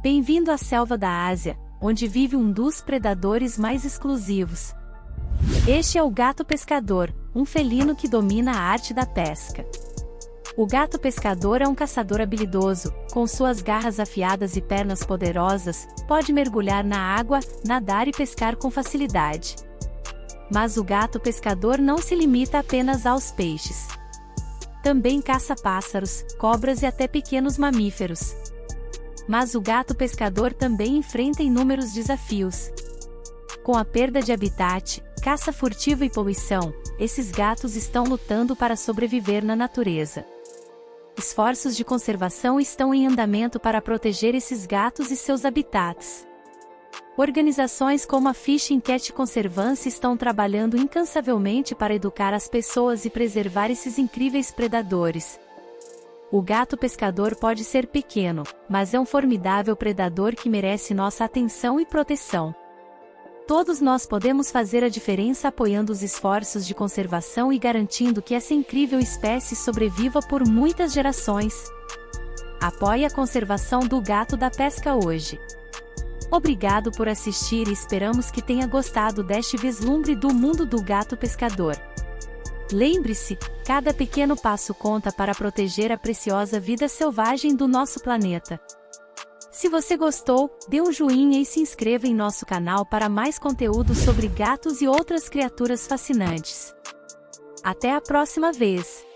Bem-vindo à selva da Ásia, onde vive um dos predadores mais exclusivos. Este é o gato pescador, um felino que domina a arte da pesca. O gato pescador é um caçador habilidoso, com suas garras afiadas e pernas poderosas, pode mergulhar na água, nadar e pescar com facilidade. Mas o gato pescador não se limita apenas aos peixes. Também caça pássaros, cobras e até pequenos mamíferos. Mas o gato pescador também enfrenta inúmeros desafios. Com a perda de habitat, caça furtiva e poluição, esses gatos estão lutando para sobreviver na natureza. Esforços de conservação estão em andamento para proteger esses gatos e seus habitats. Organizações como a Fishing Cat Conservancy estão trabalhando incansavelmente para educar as pessoas e preservar esses incríveis predadores. O gato pescador pode ser pequeno, mas é um formidável predador que merece nossa atenção e proteção. Todos nós podemos fazer a diferença apoiando os esforços de conservação e garantindo que essa incrível espécie sobreviva por muitas gerações. Apoie a conservação do gato da pesca hoje. Obrigado por assistir e esperamos que tenha gostado deste vislumbre do mundo do gato pescador. Lembre-se, cada pequeno passo conta para proteger a preciosa vida selvagem do nosso planeta. Se você gostou, dê um joinha e se inscreva em nosso canal para mais conteúdo sobre gatos e outras criaturas fascinantes. Até a próxima vez!